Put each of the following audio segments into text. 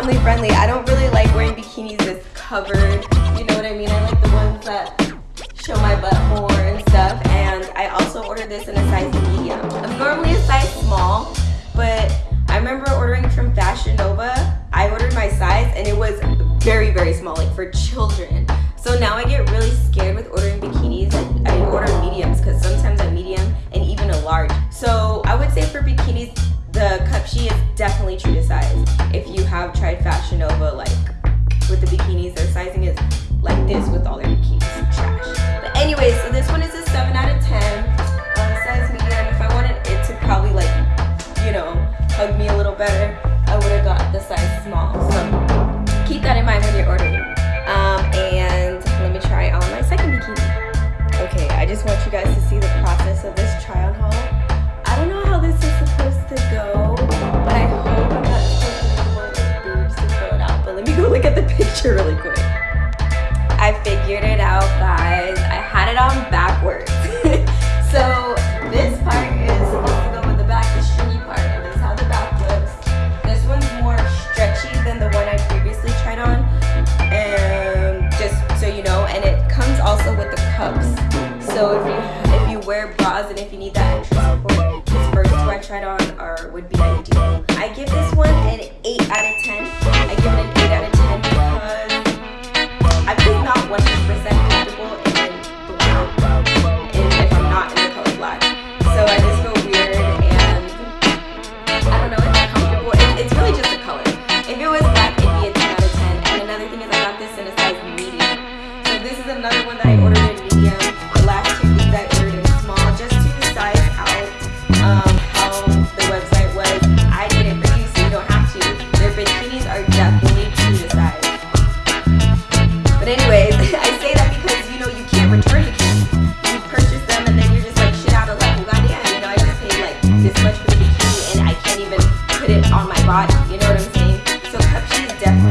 family friendly. I don't really like wearing bikinis that's covered. You know what I mean? I like the ones that show my butt more and stuff. And I also ordered this in a size medium. I'm normally a size small, but I remember ordering from Fashion Nova. I ordered my size and it was very, very small, like for children. So now I get really scared with ordering bikinis. I, order mediums because sometimes I'm medium and even a large. So I would say for bikinis, the Cupshe is definitely true to size. If you have tried Fashion Nova, like with the bikinis, their sizing is like this with all their bikinis. Trash. But anyway, so this one is a 7 out of 10. Uh, size medium. If I wanted it to probably like, you know, hug me a little better, I would have got the size small. So keep that in mind when you're ordering. Um, and let me try on my second bikini. Okay, I just want you guys to see the process of this try picture really quick. I figured it out, guys. I had it on backwards. so this part is supposed to go in the back, the stringy part, and this is how the back looks. This one's more stretchy than the one I previously tried on. And just so you know, and it comes also with the cups. So if you if you wear bras and if you need that extra support, this first two I tried on are would be ideal. I give this one an 8 out of 10. I give it an on my body. You know what I'm saying? So cup sheet definitely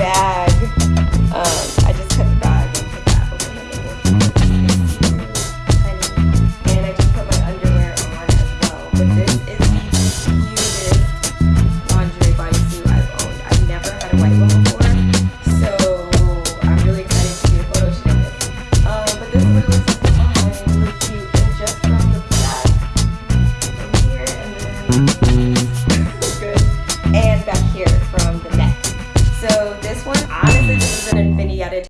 bad.